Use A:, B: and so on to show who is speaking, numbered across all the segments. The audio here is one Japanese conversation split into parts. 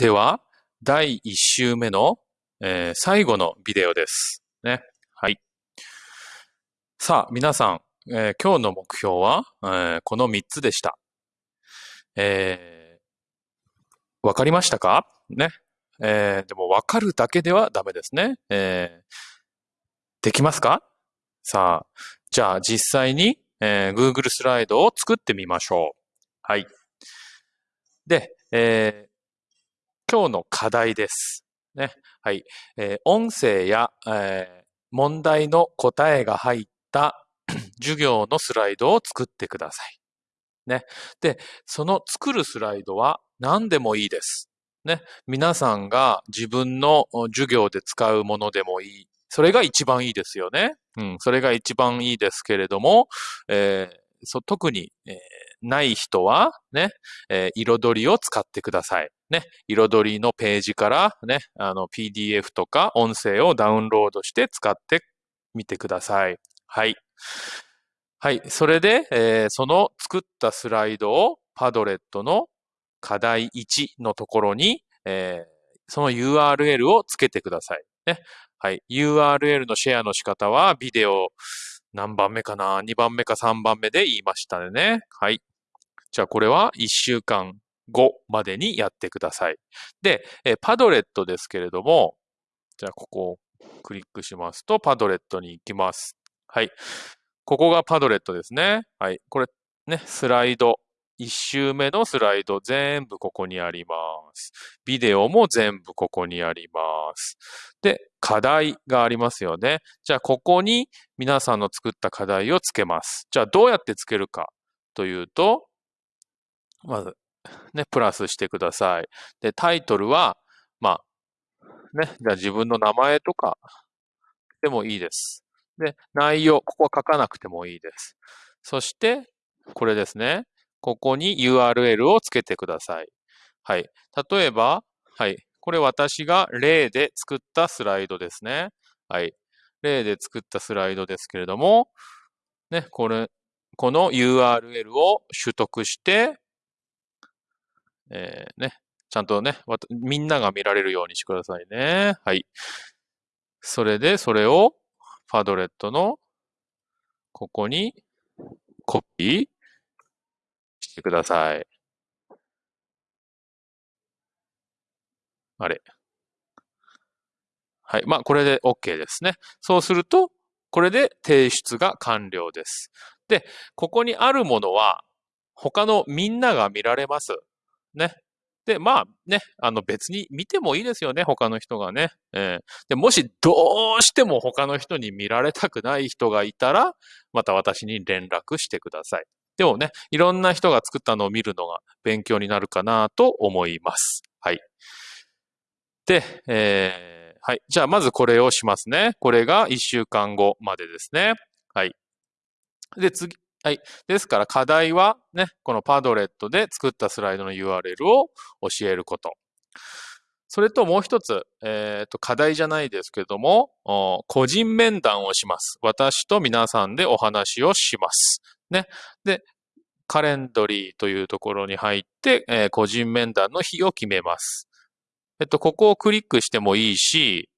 A: では、第1週目の、えー最後のビデオです。ね。はい。さあ、皆さん、えー今日の目標は、えーこの3つでした。えーわかりましたか？ね。えーでも、わかるだけではダメですね。えーできますか？さあ、じゃあ実際に、えー Google スライドを作ってみましょう。はい。で、えー今日の課題です。ね。はい。えー音声や、えー問題の答えが入った 授業のスライドを作ってください。ね。で、その作るスライドは何でもいいです。ね。皆さんが自分の授業で使うものでもいい。それが一番いいですよね。うん。それが一番いいですけれども、えーそ特に、えーない人は、ね、えー彩りを使ってください。ね。彩りのページからね、あの PDF とか音声をダウンロードして使ってみてください。はい。はい。それで、えーその作ったスライドをパドレットの課題1のところに、えーその URL をつけてください。ね。はい。URL のシェアの仕方はビデオ何番目かな ?2 番目か3番目で言いましたね。はい。じゃあこれは1週間後までにやってください。で、えパドレットですけれども、じゃあここをクリックしますと、パドレットに行きます。はい。ここがパドレットですね。はい。これね、スライド。1周目のスライド全部ここにあります。ビデオも全部ここにあります。で、課題がありますよね。じゃあここに皆さんの作った課題をつけます。じゃあどうやってつけるかというと、まず、ね、プラスしてください。で、タイトルは、まあ、ね、じゃあ自分の名前とかでもいいです。で、内容、ここは書かなくてもいいです。そして、これですね。ここに URL をつけてください。はい。例えば、はい。これ私が例で作ったスライドですね。はい。例で作ったスライドですけれども、ね、これ、この URL を取得して、えーね、ちゃんとね、みんなが見られるようにしてくださいね。はい。それで、それを、パドレットの、ここに、コピーしてください。あれ。はい。まあ、これで OK ですね。そうすると、これで提出が完了です。で、ここにあるものは、他のみんなが見られます。ね。で、まあね、あの別に見てもいいですよね、他の人がね。えーで、もしどうしても他の人に見られたくない人がいたら、また私に連絡してください。でもね、いろんな人が作ったのを見るのが勉強になるかなと思います。はい。で、えーはい。じゃあまずこれをしますね。これが1週間後までですね。はい。で、次、はい。ですから課題はね、このパドレットで作ったスライドの URL を教えること。それともう一つ、えっ、と、課題じゃないですけども、個人面談をします。私と皆さんでお話をします。ね。で、カレンドリーというところに入って、えー個人面談の日を決めます。えっと、ここをクリックしてもいいし、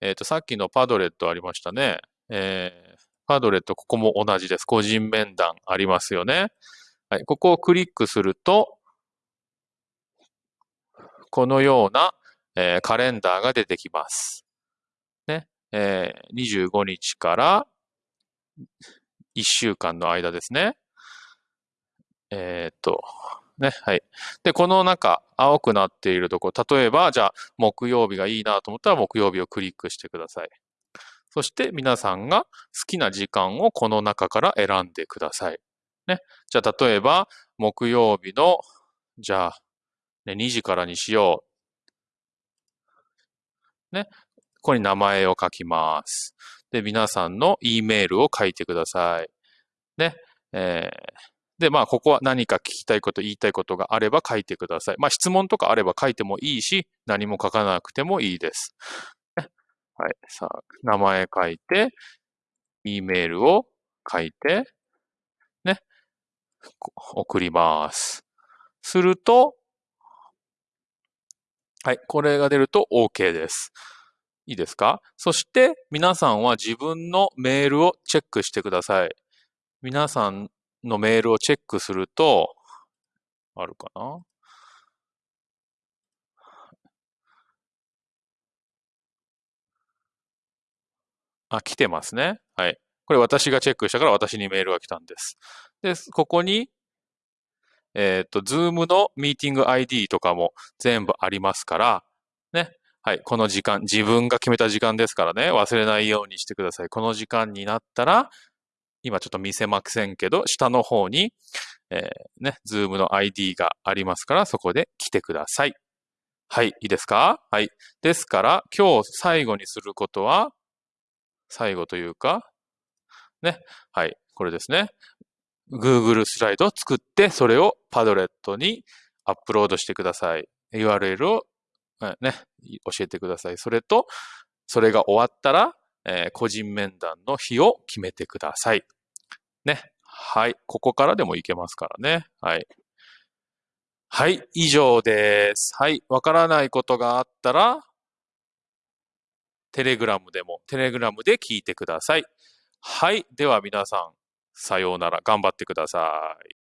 A: えっと、さっきのパドレットありましたね。えーパドレット、ここも同じです。個人面談ありますよね。はい。ここをクリックすると、このような、えーカレンダーが出てきます。ね。えー25日から1週間の間ですね。えーっと、ね。はい。で、この中、青くなっているところ、例えば、じゃあ、木曜日がいいなと思ったら、木曜日をクリックしてください。そして、皆さんが好きな時間をこの中から選んでください。ね。じゃあ、例えば、木曜日の、じゃあ、ね、2時からにしよう。ね。ここに名前を書きます。で、皆さんの E メールを書いてください。ね。えーで、まあ、ここは何か聞きたいこと、言いたいことがあれば書いてください。まあ、質問とかあれば書いてもいいし、何も書かなくてもいいです。はい。さあ、名前書いて、E メールを書いて、ね。送ります。すると、はい。これが出ると OK です。いいですか？そして、皆さんは自分のメールをチェックしてください。皆さんのメールをチェックすると、あるかな？あ、来てますね。はい。これ私がチェックしたから私にメールが来たんです。で、ここに、えっ、と、Zoom のミーティング ID とかも全部ありますから、ね。はい。この時間、自分が決めた時間ですからね。忘れないようにしてください。この時間になったら、今ちょっと見せませんけど、下の方に、えーね、Zoom の ID がありますから、そこで来てください。はい。いいですか？はい。ですから、今日最後にすることは、最後というか、ね。はい。これですね。Google スライドを作って、それをパドレットにアップロードしてください。URL を、ね、教えてください。それと、それが終わったら、えー個人面談の日を決めてください。ね。はい。ここからでもいけますからね。はい。はい。以上です。はい。わからないことがあったら、テレグラムでも、テレグラムで聞いてください。はい。では皆さん、さようなら。頑張ってください。